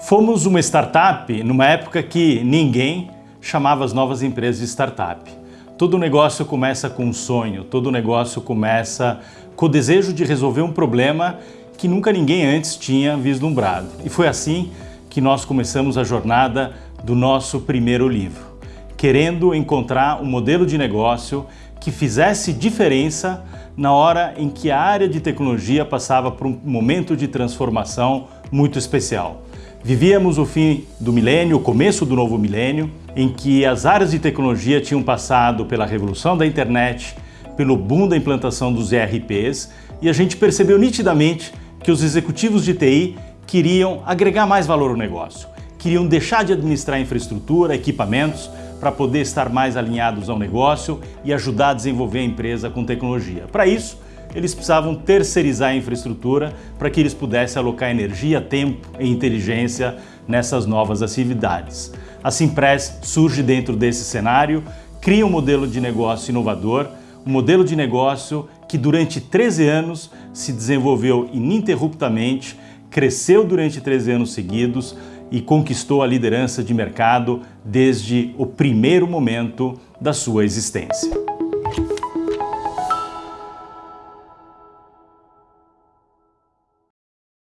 Fomos uma startup numa época que ninguém chamava as novas empresas de startup. Todo negócio começa com um sonho, todo negócio começa com o desejo de resolver um problema que nunca ninguém antes tinha vislumbrado. E foi assim que nós começamos a jornada do nosso primeiro livro, querendo encontrar um modelo de negócio que fizesse diferença na hora em que a área de tecnologia passava por um momento de transformação muito especial. Vivíamos o fim do milênio, o começo do novo milênio, em que as áreas de tecnologia tinham passado pela revolução da internet, pelo boom da implantação dos ERPs e a gente percebeu nitidamente que os executivos de TI queriam agregar mais valor ao negócio, queriam deixar de administrar infraestrutura, equipamentos, para poder estar mais alinhados ao negócio e ajudar a desenvolver a empresa com tecnologia. Para isso, eles precisavam terceirizar a infraestrutura para que eles pudessem alocar energia, tempo e inteligência nessas novas atividades. A Simpress surge dentro desse cenário, cria um modelo de negócio inovador, um modelo de negócio que durante 13 anos se desenvolveu ininterruptamente, cresceu durante 13 anos seguidos e conquistou a liderança de mercado desde o primeiro momento da sua existência.